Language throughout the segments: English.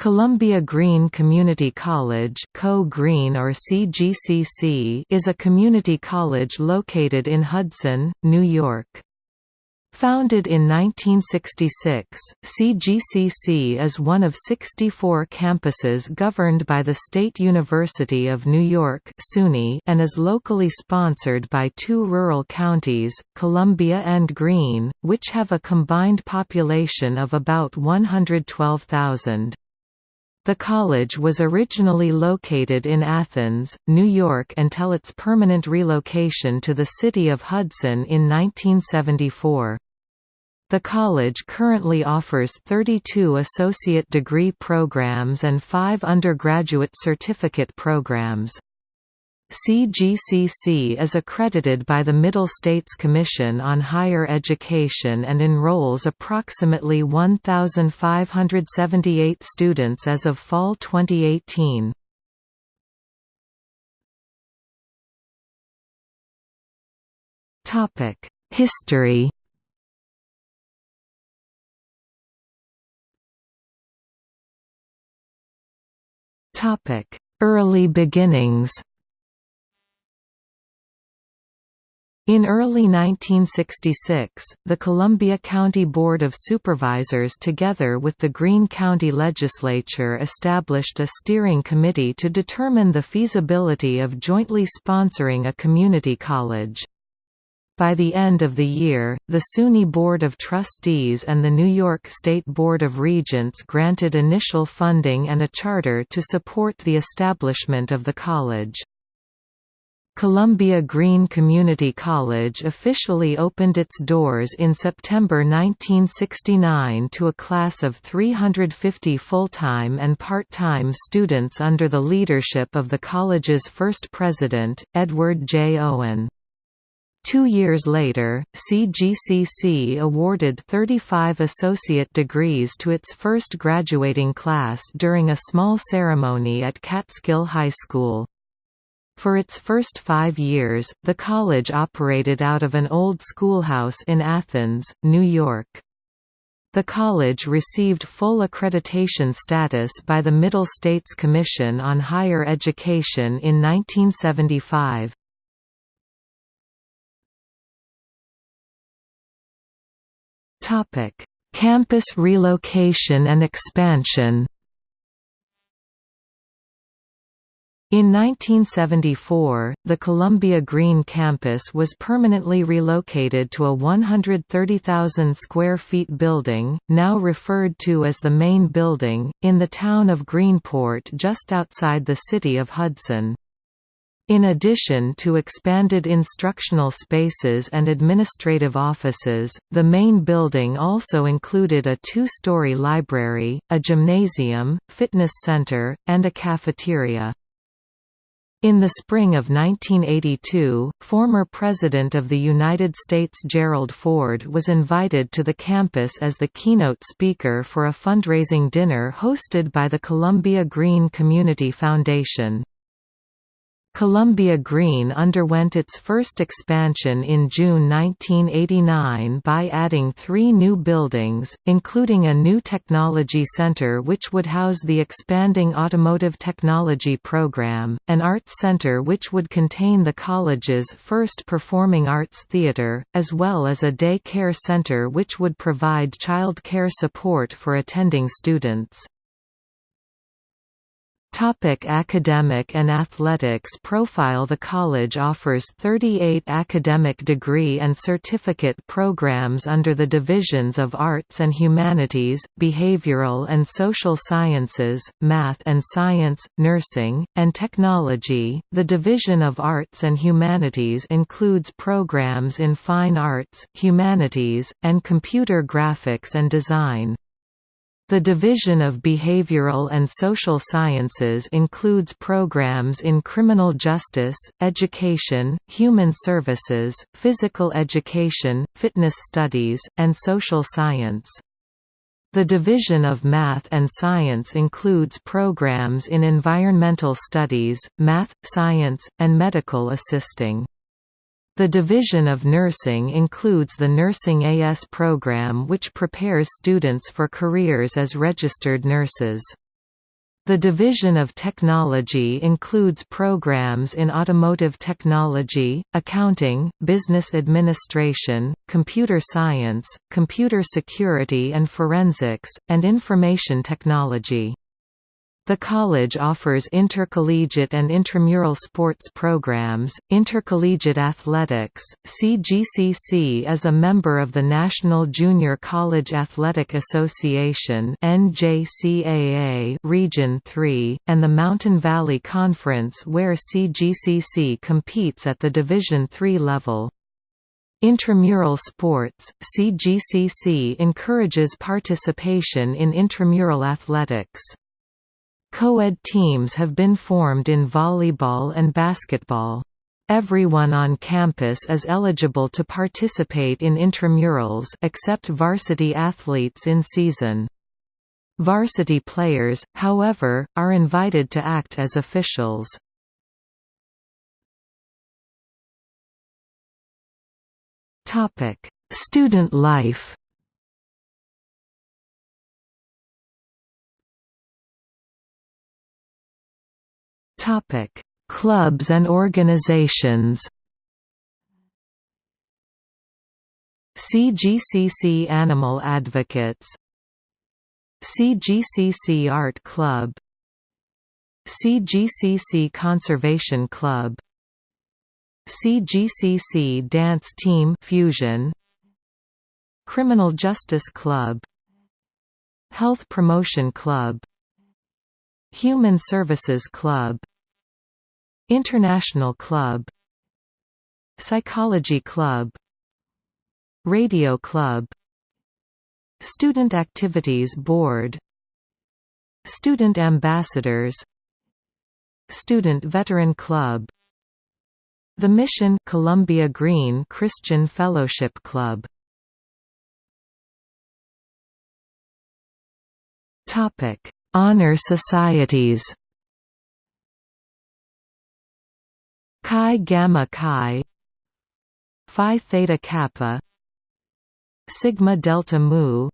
Columbia Greene Community College Co-Green or CGCC is a community college located in Hudson, New York. Founded in 1966, CGCC is one of 64 campuses governed by the State University of New York and is locally sponsored by two rural counties, Columbia and Greene, which have a combined population of about 112,000. The college was originally located in Athens, New York until its permanent relocation to the city of Hudson in 1974. The college currently offers 32 associate degree programs and five undergraduate certificate programs. CGCC is accredited by the Middle States Commission on Higher Education and enrolls approximately 1,578 students as of fall 2018. History Early beginnings In early 1966, the Columbia County Board of Supervisors together with the Greene County Legislature established a steering committee to determine the feasibility of jointly sponsoring a community college. By the end of the year, the SUNY Board of Trustees and the New York State Board of Regents granted initial funding and a charter to support the establishment of the college. Columbia Greene Community College officially opened its doors in September 1969 to a class of 350 full-time and part-time students under the leadership of the college's first president, Edward J. Owen. Two years later, CGCC awarded 35 associate degrees to its first graduating class during a small ceremony at Catskill High School. For its first five years, the college operated out of an old schoolhouse in Athens, New York. The college received full accreditation status by the Middle States Commission on Higher Education in 1975. Campus relocation and expansion In 1974, the Columbia Greene campus was permanently relocated to a 130,000 square feet building, now referred to as the Main Building, in the town of Greenport just outside the city of Hudson. In addition to expanded instructional spaces and administrative offices, the main building also included a two-story library, a gymnasium, fitness center, and a cafeteria. In the spring of 1982, former President of the United States Gerald Ford was invited to the campus as the keynote speaker for a fundraising dinner hosted by the Columbia Greene Community Foundation. Columbia Greene underwent its first expansion in June 1989 by adding three new buildings, including a new technology center which would house the expanding automotive technology program, an arts center which would contain the college's first performing arts theater, as well as a day care center which would provide child care support for attending students. Topic academic and athletics profile The college offers 38 academic degree and certificate programs under the divisions of Arts and Humanities, Behavioral and Social Sciences, Math and Science, Nursing, and Technology. The Division of Arts and Humanities includes programs in Fine Arts, Humanities, and Computer Graphics and Design. The Division of Behavioral and Social Sciences includes programs in criminal justice, education, human services, physical education, fitness studies, and social science. The Division of Math and Science includes programs in environmental studies, math, science, and medical assisting. The Division of Nursing includes the Nursing AS program which prepares students for careers as registered nurses. The Division of Technology includes programs in automotive technology, accounting, business administration, computer science, computer security and forensics, and information technology. The college offers intercollegiate and intramural sports programs, intercollegiate athletics. CGCC is a member of the National Junior College Athletic Association (NJCAA) Region 3 and the Mountain Valley Conference where CGCC competes at the Division III level. Intramural sports, CGCC encourages participation in intramural athletics. Co-ed teams have been formed in volleyball and basketball. Everyone on campus is eligible to participate in intramurals except varsity athletes in season. Varsity players, however, are invited to act as officials. Student life Topic: Clubs and organizations. CGCC Animal Advocates CGCC Art Club CGCC Conservation Club CGCC Dance Team Fusion Criminal Justice Club Health Promotion Club Human Services Club International Club. Psychology Club. Radio Club. Student Activities Board. Student Ambassadors. Student Veteran Club. The Mission Columbia Greene Christian Fellowship Club. Topic Honor societies Chi Gamma Chi Phi Theta Kappa Sigma Delta Mu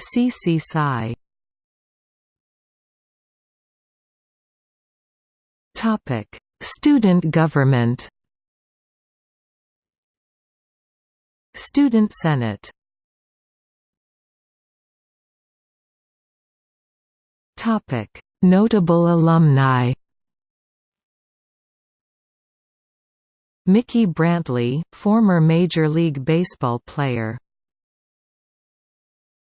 CC Psi. Topic Student government. Student Senate. Topic Notable alumni Mickey Brantley, former Major League Baseball player